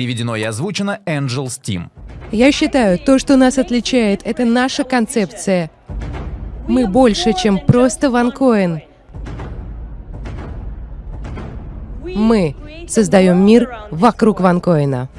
Переведено и озвучено Angels Team. Я считаю, то, что нас отличает, это наша концепция. Мы больше, чем просто ванкоин. Мы создаем мир вокруг ванкоина.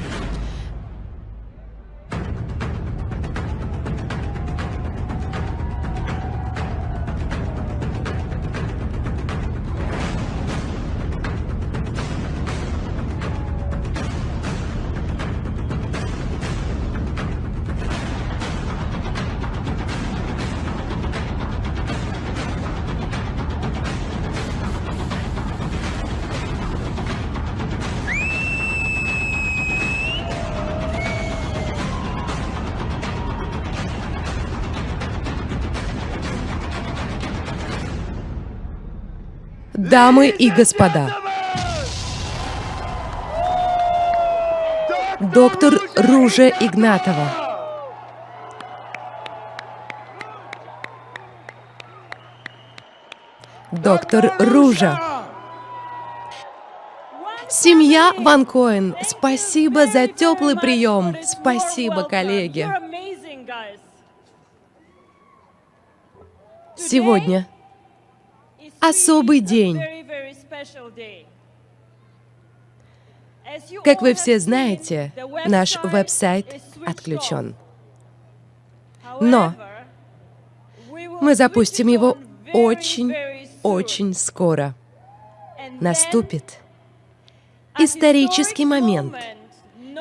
Дамы и господа, доктор Ружа Игнатова. Доктор Ружа. Семья Ван Коэн, спасибо за теплый прием. Спасибо, коллеги. Сегодня особый день. Как вы все знаете, наш веб-сайт отключен. Но мы запустим его очень-очень скоро. Наступит исторический момент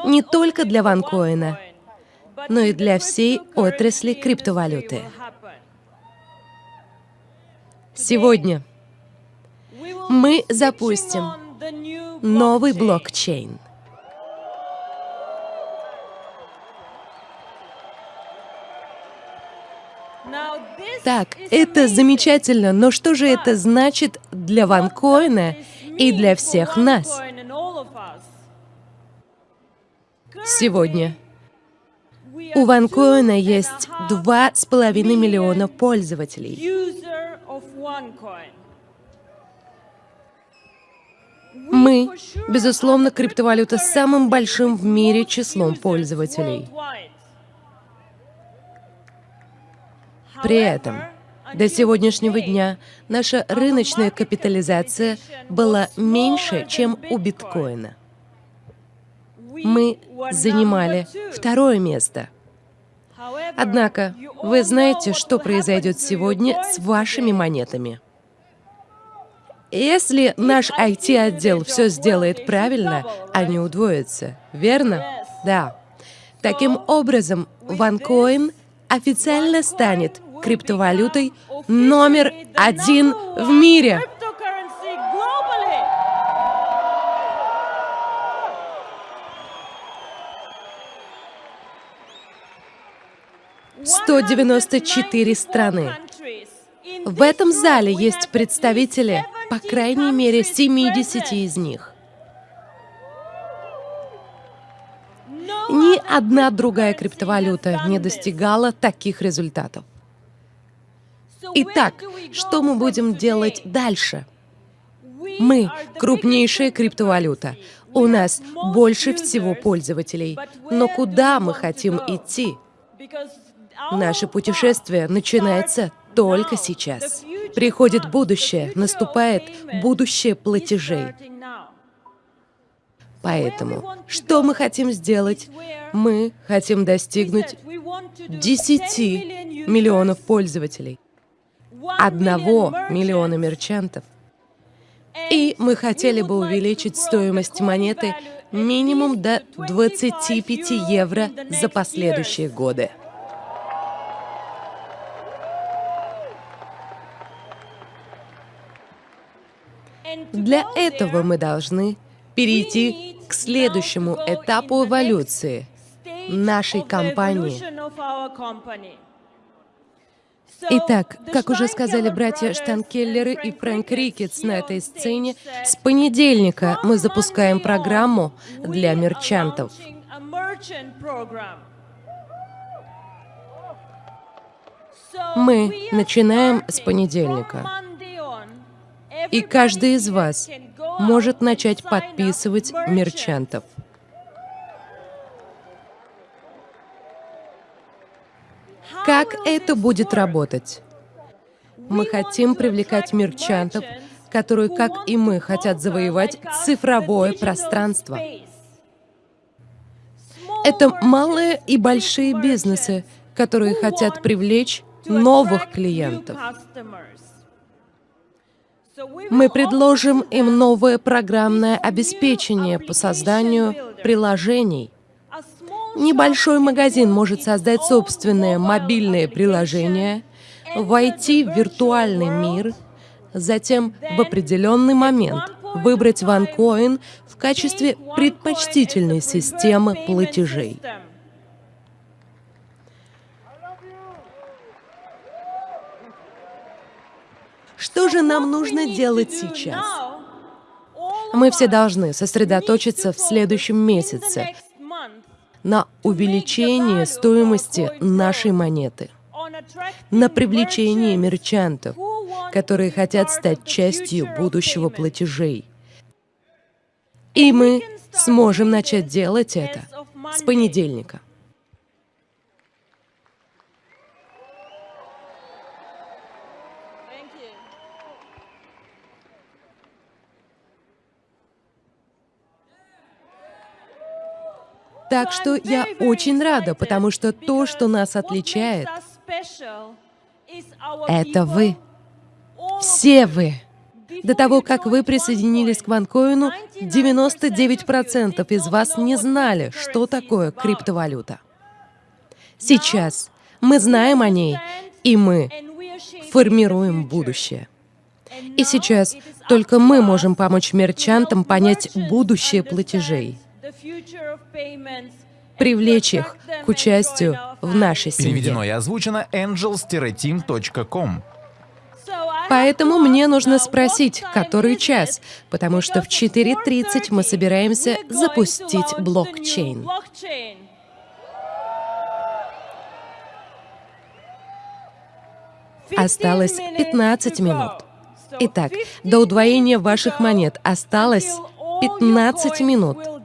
не только для ванкоина, но и для всей отрасли криптовалюты. Сегодня мы запустим новый блокчейн. Так, это замечательно, но что же это значит для ванкоина и для всех нас? Сегодня у ванкоина есть два с половиной миллиона пользователей. Мы, безусловно, криптовалюта с самым большим в мире числом пользователей. При этом до сегодняшнего дня наша рыночная капитализация была меньше, чем у биткоина. Мы занимали второе место. Однако, вы знаете, что произойдет сегодня с вашими монетами. Если наш IT-отдел все сделает правильно, они удвоятся, верно? Да. Таким образом, OneCoin официально станет криптовалютой номер один в мире. Сто девяносто четыре страны. В этом зале есть представители по крайней мере 70 из них. Ни одна другая криптовалюта не достигала таких результатов. Итак, что мы будем делать дальше? Мы — крупнейшая криптовалюта. У нас больше всего пользователей. Но куда мы хотим идти? Наше путешествие начинается только сейчас. Приходит будущее, наступает будущее платежей. Поэтому, что мы хотим сделать? Мы хотим достигнуть 10 миллионов пользователей, одного миллиона мерчантов. И мы хотели бы увеличить стоимость монеты минимум до 25 евро за последующие годы. Для этого мы должны перейти к следующему этапу эволюции нашей компании. Итак, как уже сказали братья Штанкеллеры и Фрэнк Рикетс на этой сцене, с понедельника мы запускаем программу для мерчантов. Мы начинаем с понедельника. И каждый из вас может начать подписывать мерчантов. Как это будет работать? Мы хотим привлекать мерчантов, которые, как и мы, хотят завоевать цифровое пространство. Это малые и большие бизнесы, которые хотят привлечь новых клиентов. Мы предложим им новое программное обеспечение по созданию приложений. Небольшой магазин может создать собственное мобильное приложение, войти в виртуальный мир, затем в определенный момент выбрать OneCoin в качестве предпочтительной системы платежей. Что же нам нужно делать сейчас? Мы все должны сосредоточиться в следующем месяце на увеличении стоимости нашей монеты, на привлечении мерчантов, которые хотят стать частью будущего платежей. И мы сможем начать делать это с понедельника. Так что я очень рада, потому что то, что нас отличает, это вы. Все вы. До того, как вы присоединились к ванкоину, 99% из вас не знали, что такое криптовалюта. Сейчас мы знаем о ней, и мы формируем будущее. И сейчас только мы можем помочь мерчантам понять будущее платежей привлечь их к участию в нашей семье. Переведено и озвучено angels-team.com. Поэтому мне нужно спросить, который час, потому что в 4.30 мы собираемся запустить блокчейн. Осталось 15 минут. Итак, до удвоения ваших монет осталось 15 минут.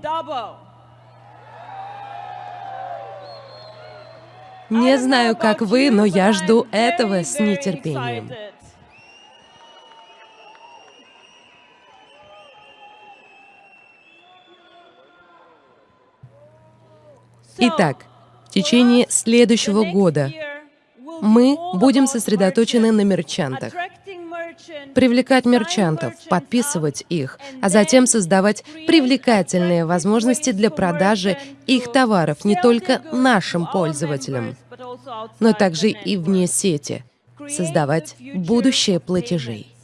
Не знаю, как вы, но я жду этого с нетерпением. Итак, в течение следующего года мы будем сосредоточены на мерчантах привлекать мерчантов, подписывать их, а затем создавать привлекательные возможности для продажи их товаров не только нашим пользователям, но также и вне сети, создавать будущее платежей.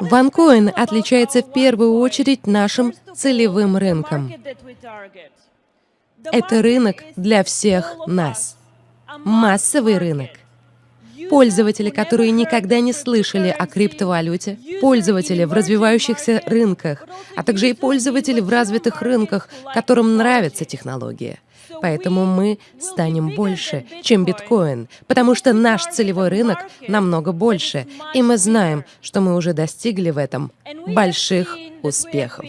OneCoin отличается в первую очередь нашим целевым рынком. Это рынок для всех нас. Массовый рынок. Пользователи, которые никогда не слышали о криптовалюте, пользователи в развивающихся рынках, а также и пользователи в развитых рынках, которым нравится технология. Поэтому мы станем больше, чем биткоин, потому что наш целевой рынок намного больше, и мы знаем, что мы уже достигли в этом больших успехов.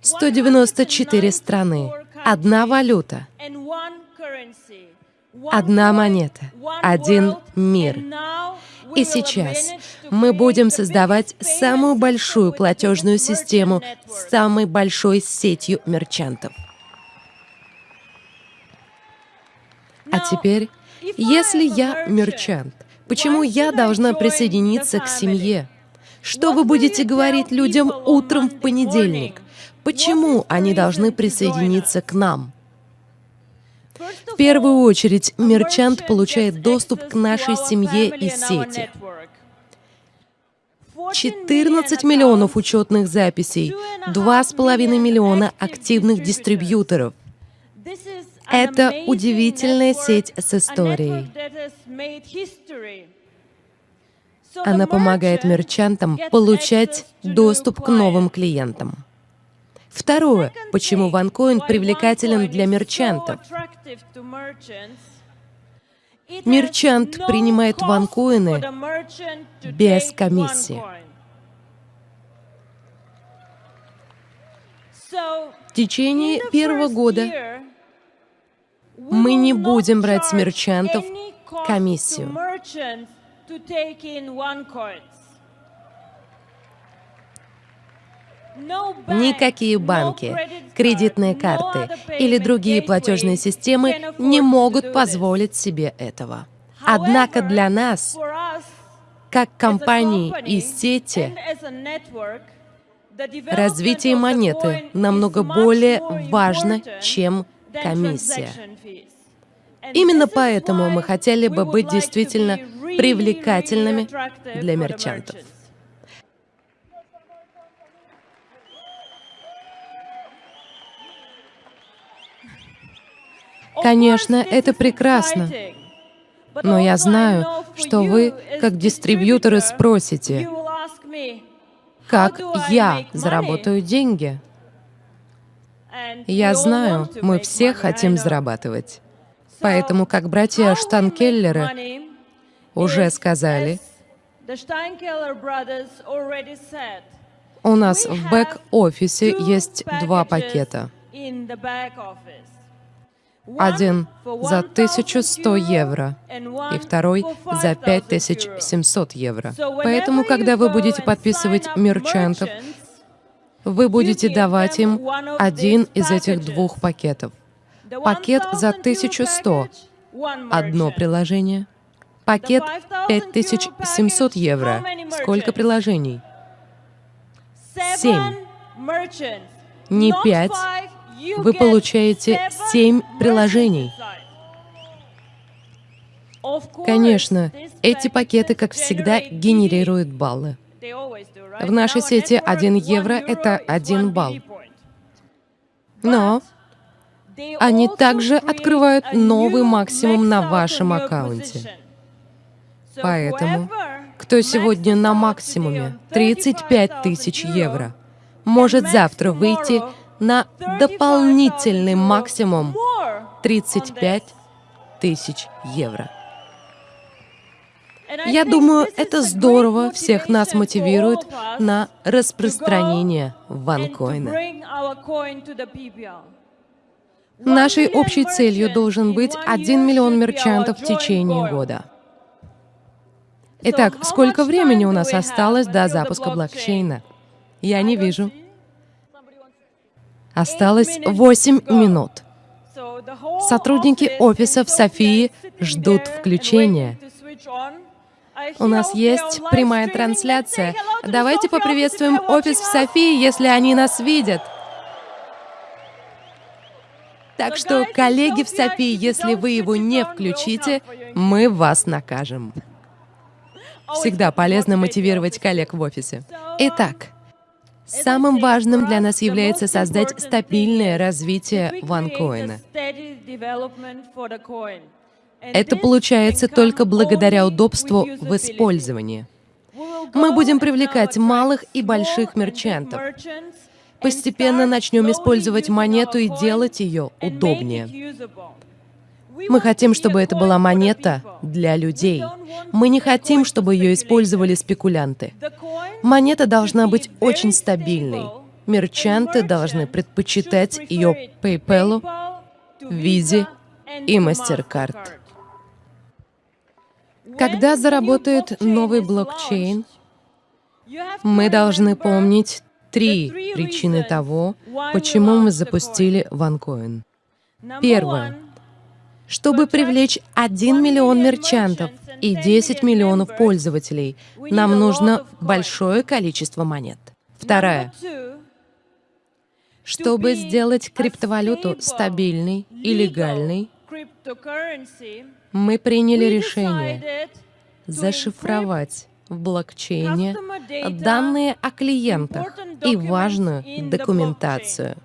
194 страны, одна валюта, одна монета, один мир. И сейчас мы будем создавать самую большую платежную систему с самой большой сетью мерчантов. А теперь, если я мерчант, почему я должна присоединиться к семье? Что вы будете говорить людям утром в понедельник? Почему они должны присоединиться к нам? В первую очередь, мерчант получает доступ к нашей семье и сети. 14 миллионов учетных записей, 2,5 миллиона активных дистрибьюторов. Это удивительная сеть с историей. Она помогает мерчантам получать доступ к новым клиентам. Второе, почему OneCoin привлекателен для мерчантов. Мерчант принимает ванкоины без комиссии. В течение первого года мы не будем брать с мерчантов комиссию. Никакие банки, кредитные карты или другие платежные системы не могут позволить себе этого. Однако для нас, как компании и сети, развитие монеты намного более важно, чем комиссия. Именно поэтому мы хотели бы быть действительно привлекательными для мерчантов. Конечно, это прекрасно. Но я знаю, что вы, как дистрибьюторы, спросите, как я заработаю деньги? Я знаю, мы все хотим зарабатывать. Поэтому, как братья Штанкеллеры уже сказали, у нас в бэк-офисе есть два пакета. Один за 1100 евро и второй за 5700 евро. Поэтому, когда вы будете подписывать мерчантов, вы будете давать им один из этих двух пакетов. Пакет за 1100 — одно приложение. Пакет 5700 евро. Сколько приложений? Семь. Не пять, вы получаете семь приложений. Конечно, эти пакеты, как всегда, генерируют баллы. В нашей сети 1 евро — это 1 балл. Но они также открывают новый максимум на вашем аккаунте. Поэтому, кто сегодня на максимуме 35 тысяч евро, может завтра выйти на дополнительный максимум 35 тысяч евро. Я думаю, это здорово всех нас мотивирует на распространение ванкоина. Нашей общей целью должен быть 1 миллион мерчантов в течение года. Итак, сколько времени у нас осталось до запуска блокчейна? Я не вижу. Осталось 8 минут. Сотрудники офиса в Софии ждут включения. У нас есть прямая трансляция. Давайте поприветствуем офис в Софии, если они нас видят. Так что, коллеги в Софии, если вы его не включите, мы вас накажем. Всегда полезно мотивировать коллег в офисе. Итак, Самым важным для нас является создать стабильное развитие ванкоина. Это получается только благодаря удобству в использовании. Мы будем привлекать малых и больших мерчантов. Постепенно начнем использовать монету и делать ее удобнее. Мы хотим, чтобы это была монета для людей. Мы не хотим, чтобы ее использовали спекулянты. Монета должна быть очень стабильной. Мерчанты должны предпочитать ее PayPal, Visa и MasterCard. Когда заработает новый блокчейн, мы должны помнить три причины того, почему мы запустили OneCoin. Первое. Чтобы привлечь 1 миллион мерчантов и 10 миллионов пользователей, нам нужно большое количество монет. Вторая. Чтобы сделать криптовалюту стабильной и легальной, мы приняли решение зашифровать в блокчейне данные о клиентах и важную документацию.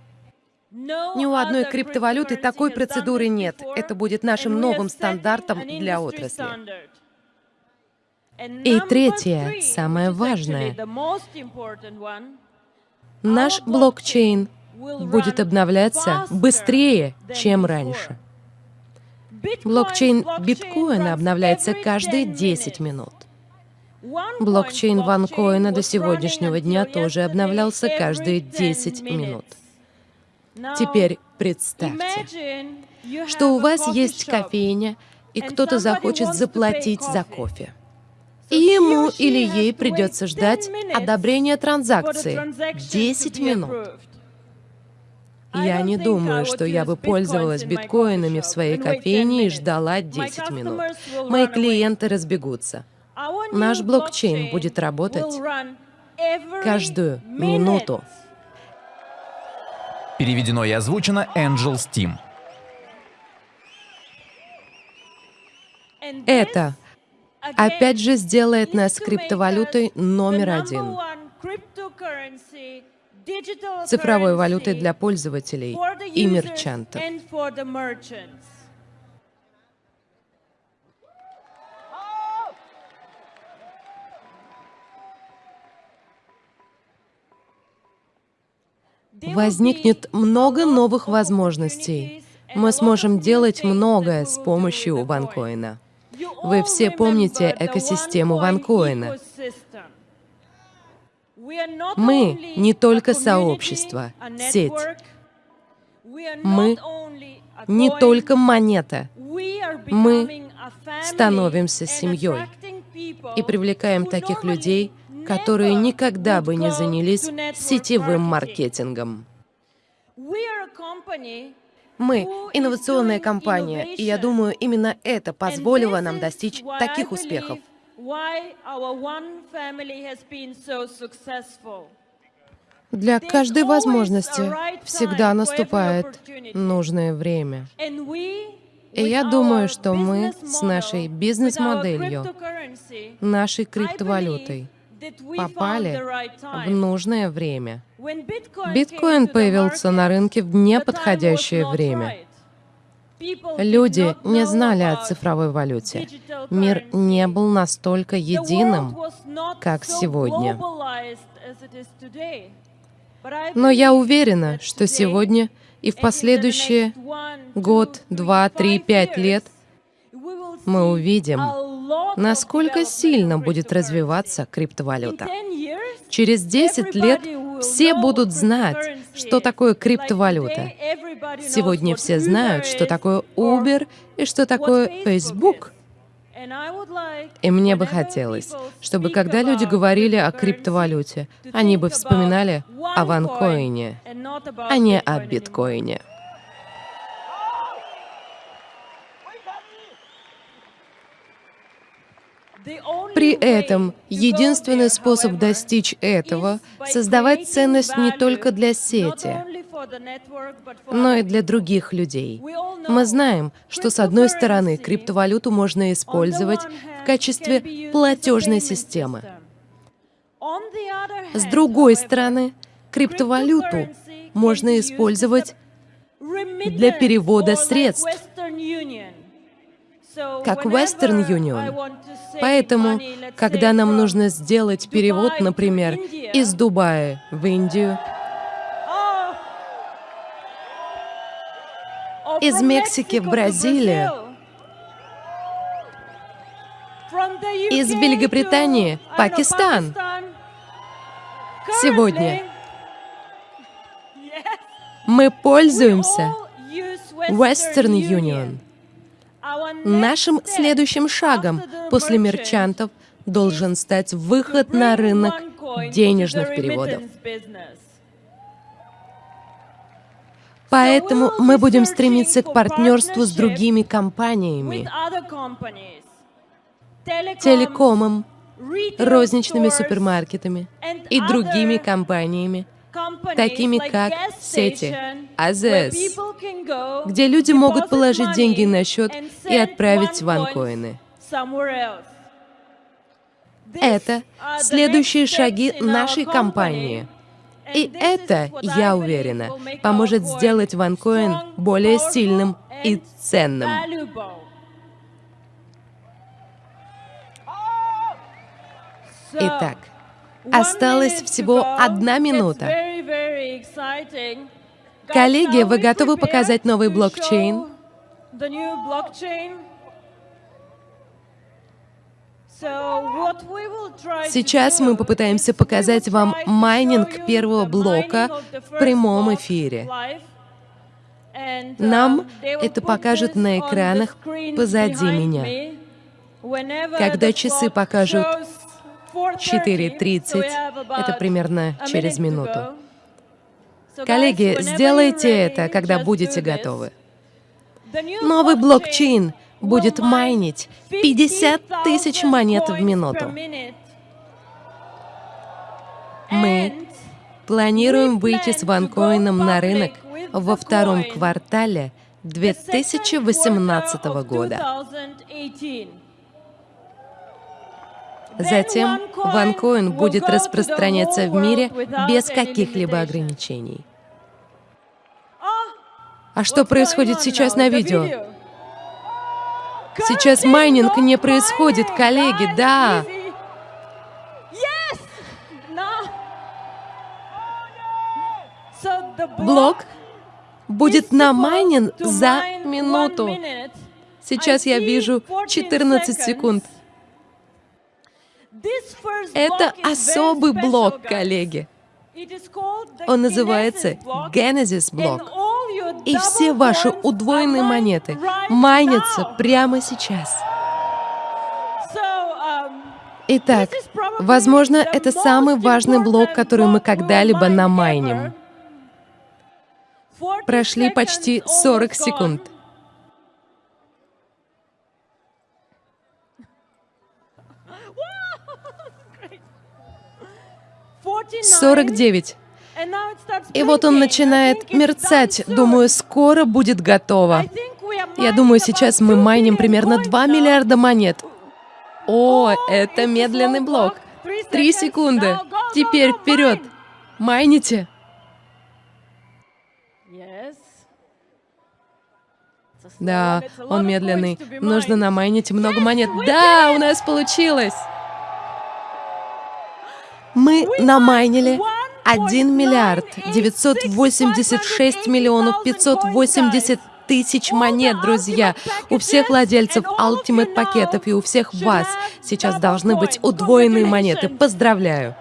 Ни у одной криптовалюты такой процедуры нет. Это будет нашим новым стандартом для отрасли. И третье, самое важное. Наш блокчейн будет обновляться быстрее, чем раньше. Блокчейн биткоина обновляется каждые 10 минут. Блокчейн ванкоина до сегодняшнего дня тоже обновлялся каждые 10 минут. Теперь представьте, что у вас есть кофейня, и кто-то захочет заплатить за кофе. И ему или ей придется ждать одобрения транзакции 10 минут. Я не думаю, что я бы пользовалась биткоинами в своей кофейне и ждала 10 минут. Мои клиенты разбегутся. Наш блокчейн будет работать каждую минуту. Переведено и озвучено Angel Steam. Это опять же сделает нас криптовалютой номер один. Цифровой валютой для пользователей и мерчантов. Возникнет много новых возможностей. Мы сможем делать многое с помощью ванкоина. Вы все помните экосистему ванкоина. Мы не только сообщество, сеть. Мы не только монета. Мы становимся семьей и привлекаем таких людей, которые никогда бы не занялись сетевым маркетингом. Мы — инновационная компания, и я думаю, именно это позволило нам достичь таких успехов. Для каждой возможности всегда наступает нужное время. И я думаю, что мы с нашей бизнес-моделью, нашей криптовалютой, попали в нужное время. Биткоин появился на рынке в неподходящее время. Люди не знали о цифровой валюте. Мир не был настолько единым, как сегодня. Но я уверена, что сегодня и в последующие год, два, три, пять лет мы увидим, насколько сильно будет развиваться криптовалюта. Через 10 лет все будут знать, что такое криптовалюта. Сегодня все знают, что такое Uber и что такое Facebook. И мне бы хотелось, чтобы когда люди говорили о криптовалюте, они бы вспоминали о ванкоине, а не о биткоине. При этом единственный способ достичь этого — создавать ценность не только для сети, но и для других людей. Мы знаем, что с одной стороны криптовалюту можно использовать в качестве платежной системы. С другой стороны, криптовалюту можно использовать для перевода средств как Western Union. Поэтому, когда нам нужно сделать перевод, например, из Дубая в Индию, из Мексики в Бразилию, из Великобритании в Пакистан, сегодня. Мы пользуемся Western Union. Нашим следующим шагом после мерчантов должен стать выход на рынок денежных переводов. Поэтому мы будем стремиться к партнерству с другими компаниями, телекомом, розничными супермаркетами и другими компаниями, такими как сети АЗС, где люди могут положить деньги на счет и отправить ванкоины. Это следующие шаги нашей компании. И это, я уверена, поможет сделать ванкоин более сильным и ценным. Итак, Осталась всего одна минута. Коллеги, вы готовы показать новый блокчейн? Сейчас мы попытаемся показать вам майнинг первого блока в прямом эфире. And, Нам это this на экранах позади меня. Когда часы покажут 4:30, 4.30, so we have это примерно через минуту. Коллеги, сделайте это, когда будете готовы. Новый блокчейн будет майнить 50 тысяч 50,000 монет в минуту. Мы планируем выйти с ванкоином на рынок во втором квартале the second 2018 quarter of года. 2018. Затем OneCoin будет распространяться в мире без каких-либо ограничений. Ah, А что происходит сейчас на видео? Сейчас майнинг не происходит, коллеги, да. Блок будет намайнен за минуту. Сейчас я вижу 14 14 seconds. секунд. Это особый блок, коллеги. Он называется Genesis блок. И все ваши удвоенные монеты майнятся прямо сейчас. Um, Итак, возможно, это самый важный блок, который мы когда-либо намайним. ever. 40 Прошли почти almost 40 gone. секунд. 49, 49. and now it starts И вот он начинает мерцать. Думаю, скоро будет готово. Я думаю, сейчас 2 мы майним примерно coins 2 now. миллиарда монет. О, это медленный блок. Три секунды. Теперь вперед. Майните. Да, он медленный. Нужно намайнить много монет. Да, у нас получилось. Мы намайнили mined 1 миллиард 1,986 986 миллионов 580 тысяч монет, друзья. У всех владельцев Ultimate пакетов и у всех вас сейчас должны быть удвоенные монеты. Поздравляю.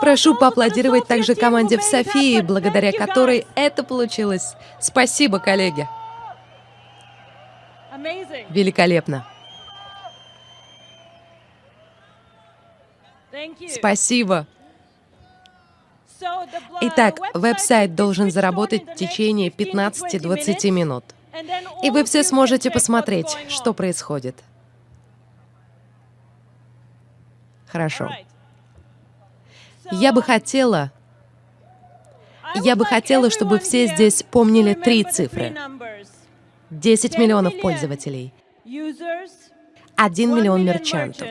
Прошу поаплодировать также команде в Софии, благодаря которой это получилось. Спасибо, коллеги. Великолепно. Спасибо. Итак, веб-сайт должен заработать в течение 15-20 15-20 минут. И вы все сможете посмотреть, что происходит. Хорошо. Я бы хотела, я бы хотела, чтобы все здесь помнили три цифры. numbers. 10 10 миллионов пользователей, Users, 1 1 миллион мерчантов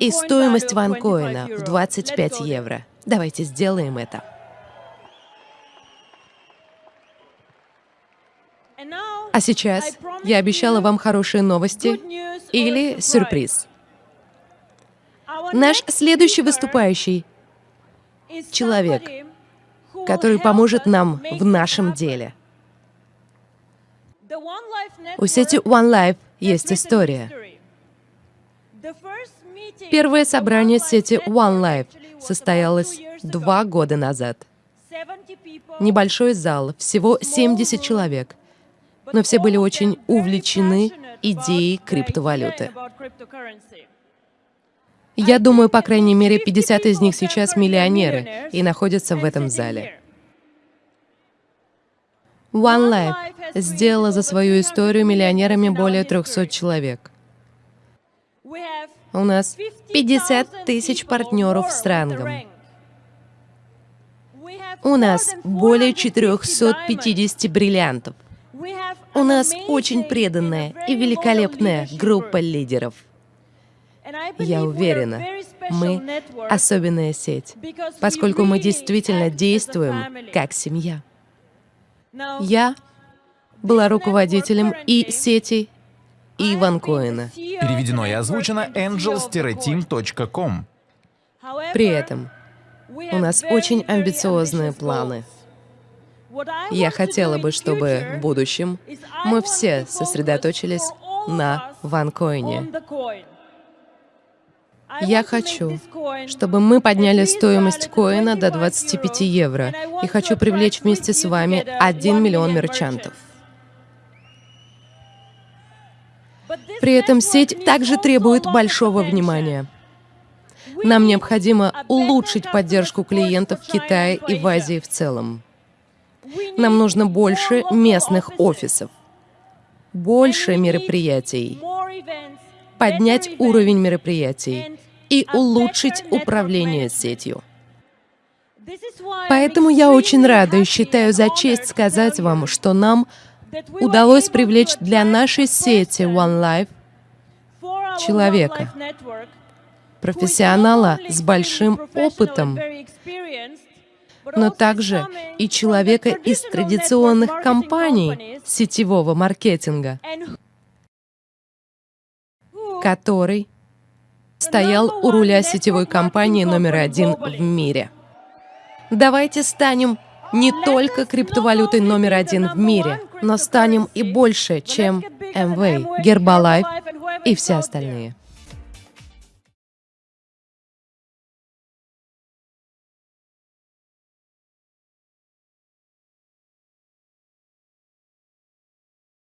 и стоимость ванкоина 25 в euro. 25 Let's go there. евро. Давайте сделаем это. А сейчас я обещала вам хорошие новости или сюрприз. Наш следующий выступающий человек, который поможет нам в нашем деле. У сети One Life есть история. Первое собрание сети One Life состоялось два года назад. 70 people, Небольшой зал, всего 70 человек, но все были очень увлечены идеей криптовалюты. Я думаю, по крайней мере, 50 из них сейчас миллионеры и находятся в этом зале. One Life сделала за свою историю миллионерами более 300 человек. У нас 50 50 тысяч партнеров с рангом. У нас более 450 бриллиантов. У нас очень преданная и великолепная группа лидеров. Я уверена, мы особенная сеть, поскольку мы действительно действуем как семья. Я была руководителем и сети, и ванкоина. Переведено и озвучено angels-team.com. При этом у нас очень амбициозные планы. Я хотела бы, чтобы в будущем мы все сосредоточились на ванкоине. Я хочу, чтобы мы подняли стоимость коина до 25 евро и хочу привлечь вместе с вами 1 миллион мерчантов. При этом сеть также требует большого внимания. Нам необходимо улучшить поддержку клиентов в Китае и в Азии в целом. Нам нужно больше местных офисов, больше мероприятий, поднять уровень мероприятий и улучшить управление сетью. Поэтому я очень рада и считаю за честь сказать вам, что нам удалось привлечь для нашей сети One Life человека, профессионала с большим опытом, но также и человека из традиционных компаний сетевого маркетинга, который стоял у руля сетевой компании номер один в мире. Давайте станем не только криптовалютой номер один в мире, но станем и больше, чем Amway, Herbalife и все остальные.